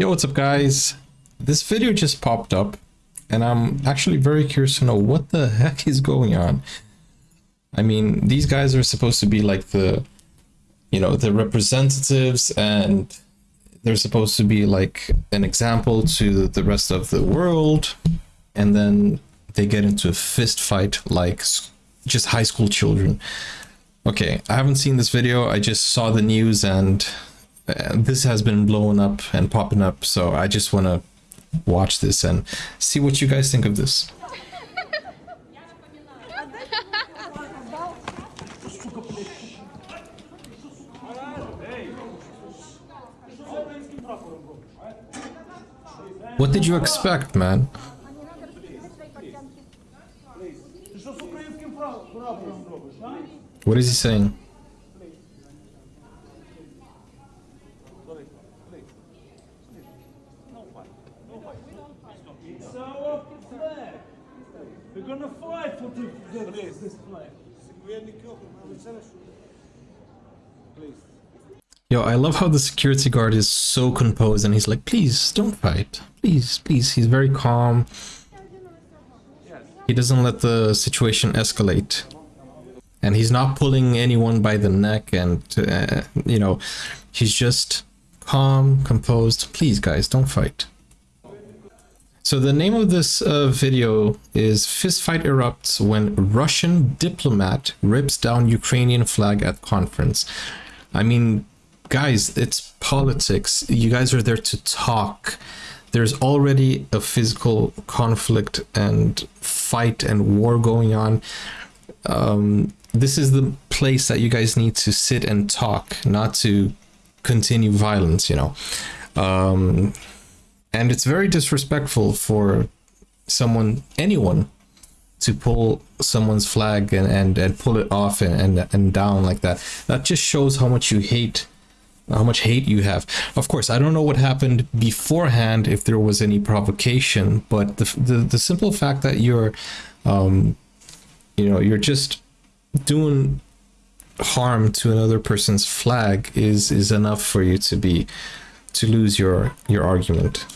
Yo, what's up guys? This video just popped up and I'm actually very curious to know what the heck is going on. I mean, these guys are supposed to be like the, you know, the representatives and they're supposed to be like an example to the rest of the world. And then they get into a fist fight like just high school children. Okay, I haven't seen this video. I just saw the news and uh, this has been blowing up and popping up. So I just want to watch this and see what you guys think of this. What did you expect, man? What is he saying? Gonna fight for the, the, this flag. Please. Yo, I love how the security guard is so composed and he's like, please don't fight. Please, please. He's very calm. He doesn't let the situation escalate. And he's not pulling anyone by the neck and, uh, you know, he's just calm, composed. Please, guys, don't fight. So the name of this uh, video is Fistfight Erupts When Russian Diplomat Rips Down Ukrainian Flag at Conference. I mean, guys, it's politics. You guys are there to talk. There's already a physical conflict and fight and war going on. Um, this is the place that you guys need to sit and talk, not to continue violence, you know. Um, and it's very disrespectful for someone anyone to pull someone's flag and and, and pull it off and, and and down like that. That just shows how much you hate how much hate you have. Of course i don't know what happened beforehand if there was any provocation but the the, the simple fact that you're um you know you're just doing harm to another person's flag is is enough for you to be to lose your your argument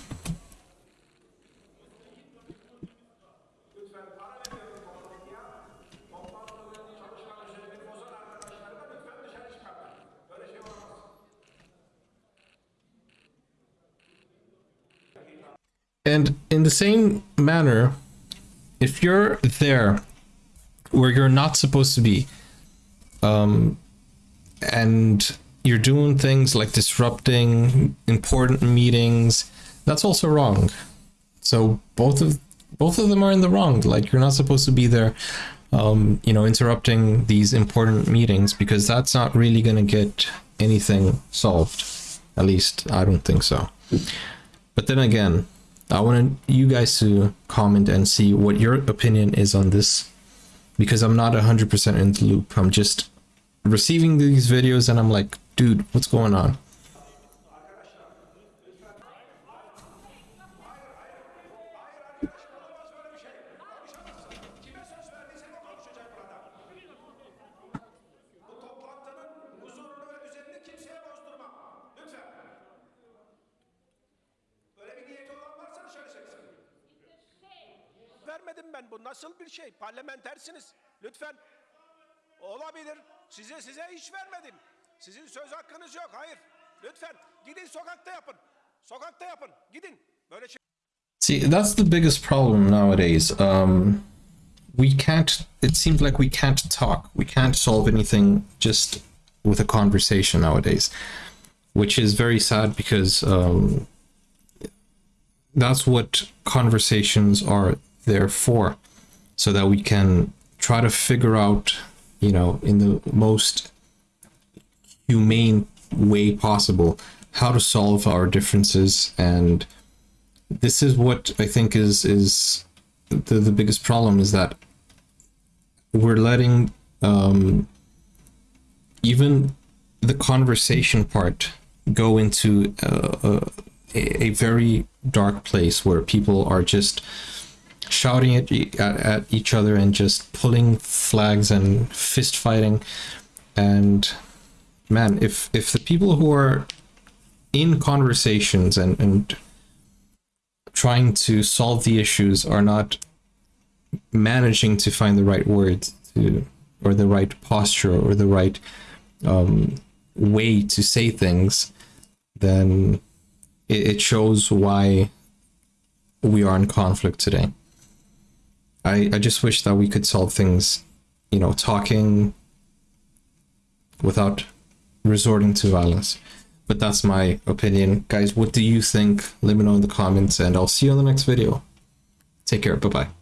And in the same manner, if you're there where you're not supposed to be, um, and you're doing things like disrupting important meetings, that's also wrong. So both of both of them are in the wrong. Like you're not supposed to be there, um, you know, interrupting these important meetings because that's not really going to get anything solved. At least I don't think so. But then again, I want you guys to comment and see what your opinion is on this because I'm not 100% in the loop. I'm just receiving these videos and I'm like, dude, what's going on? Vermedim ben. Bu nasıl bir şey? Parlamentersiniz. Lütfen. Olabilir. Size size iş vermedim. Sizin söz hakkınız yok. Hayır. Lütfen. Gidin sokakta yapın. Sokakta yapın. Gidin. Böyle şey See, that's the biggest problem nowadays. Um, we can't, it seems like we can't talk. We can't solve anything just with a conversation nowadays, which is very sad because um, that's what conversations are there for, so that we can try to figure out, you know, in the most humane way possible how to solve our differences. And this is what I think is is the, the biggest problem is that we're letting um, even the conversation part go into uh, a, a very dark place where people are just shouting at, at, at each other and just pulling flags and fist fighting and man if if the people who are in conversations and and trying to solve the issues are not managing to find the right words to or the right posture or the right um, way to say things, then it, it shows why we are in conflict today. I, I just wish that we could solve things, you know, talking without resorting to violence. But that's my opinion. Guys, what do you think? Let me know in the comments and I'll see you on the next video. Take care. Bye bye.